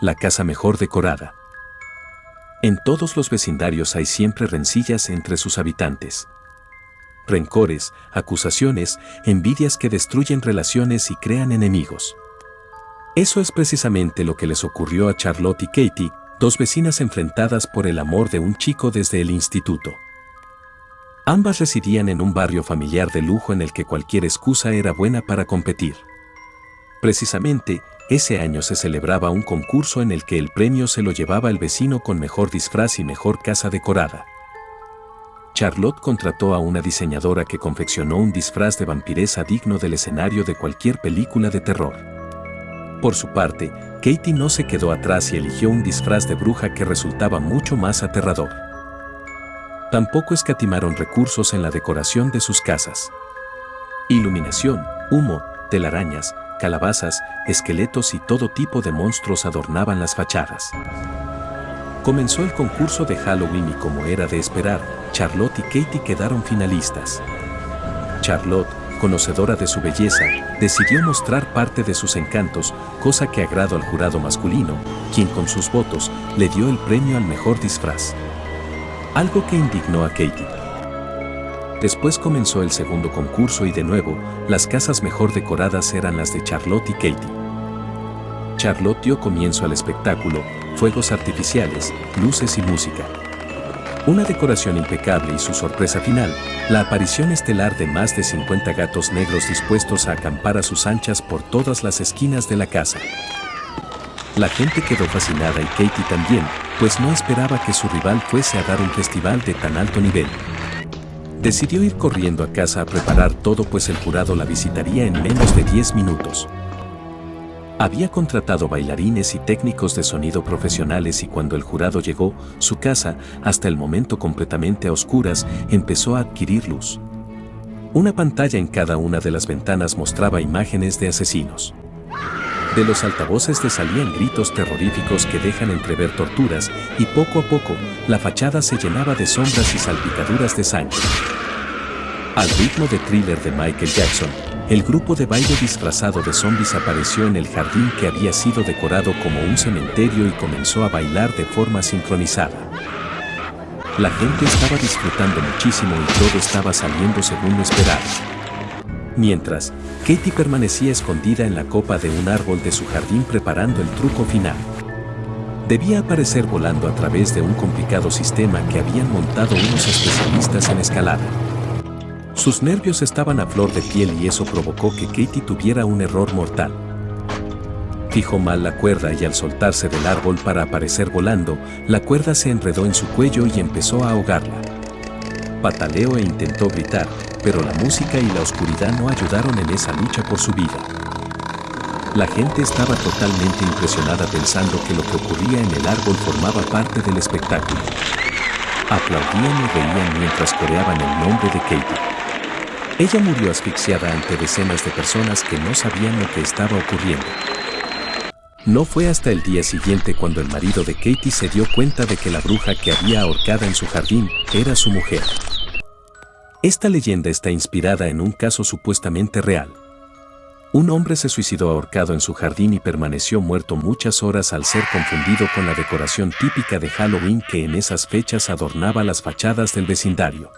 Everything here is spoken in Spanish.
la casa mejor decorada. En todos los vecindarios hay siempre rencillas entre sus habitantes. Rencores, acusaciones, envidias que destruyen relaciones y crean enemigos. Eso es precisamente lo que les ocurrió a Charlotte y Katie, dos vecinas enfrentadas por el amor de un chico desde el instituto. Ambas residían en un barrio familiar de lujo en el que cualquier excusa era buena para competir. Precisamente, ese año se celebraba un concurso en el que el premio se lo llevaba el vecino con mejor disfraz y mejor casa decorada. Charlotte contrató a una diseñadora que confeccionó un disfraz de vampiresa digno del escenario de cualquier película de terror. Por su parte, Katie no se quedó atrás y eligió un disfraz de bruja que resultaba mucho más aterrador. Tampoco escatimaron recursos en la decoración de sus casas. Iluminación, humo, telarañas, calabazas, esqueletos y todo tipo de monstruos adornaban las fachadas. Comenzó el concurso de Halloween y como era de esperar, Charlotte y Katie quedaron finalistas. Charlotte, conocedora de su belleza, decidió mostrar parte de sus encantos, cosa que agradó al jurado masculino, quien con sus votos le dio el premio al mejor disfraz algo que indignó a Katie. Después comenzó el segundo concurso y de nuevo, las casas mejor decoradas eran las de Charlotte y Katie. Charlotte dio comienzo al espectáculo, fuegos artificiales, luces y música. Una decoración impecable y su sorpresa final, la aparición estelar de más de 50 gatos negros dispuestos a acampar a sus anchas por todas las esquinas de la casa. La gente quedó fascinada y Katie también, pues no esperaba que su rival fuese a dar un festival de tan alto nivel. Decidió ir corriendo a casa a preparar todo pues el jurado la visitaría en menos de 10 minutos. Había contratado bailarines y técnicos de sonido profesionales y cuando el jurado llegó, su casa, hasta el momento completamente a oscuras, empezó a adquirir luz. Una pantalla en cada una de las ventanas mostraba imágenes de asesinos. De los altavoces le salían gritos terroríficos que dejan entrever torturas y poco a poco la fachada se llenaba de sombras y salpicaduras de sangre. Al ritmo de thriller de Michael Jackson, el grupo de baile disfrazado de zombies apareció en el jardín que había sido decorado como un cementerio y comenzó a bailar de forma sincronizada. La gente estaba disfrutando muchísimo y todo estaba saliendo según lo. Mientras, Katie permanecía escondida en la copa de un árbol de su jardín preparando el truco final. Debía aparecer volando a través de un complicado sistema que habían montado unos especialistas en escalada. Sus nervios estaban a flor de piel y eso provocó que Katie tuviera un error mortal. Fijó mal la cuerda y al soltarse del árbol para aparecer volando, la cuerda se enredó en su cuello y empezó a ahogarla. Pataleó e intentó gritar, pero la música y la oscuridad no ayudaron en esa lucha por su vida. La gente estaba totalmente impresionada pensando que lo que ocurría en el árbol formaba parte del espectáculo. Aplaudían y reían mientras coreaban el nombre de Katie. Ella murió asfixiada ante decenas de personas que no sabían lo que estaba ocurriendo. No fue hasta el día siguiente cuando el marido de Katie se dio cuenta de que la bruja que había ahorcada en su jardín era su mujer. Esta leyenda está inspirada en un caso supuestamente real. Un hombre se suicidó ahorcado en su jardín y permaneció muerto muchas horas al ser confundido con la decoración típica de Halloween que en esas fechas adornaba las fachadas del vecindario.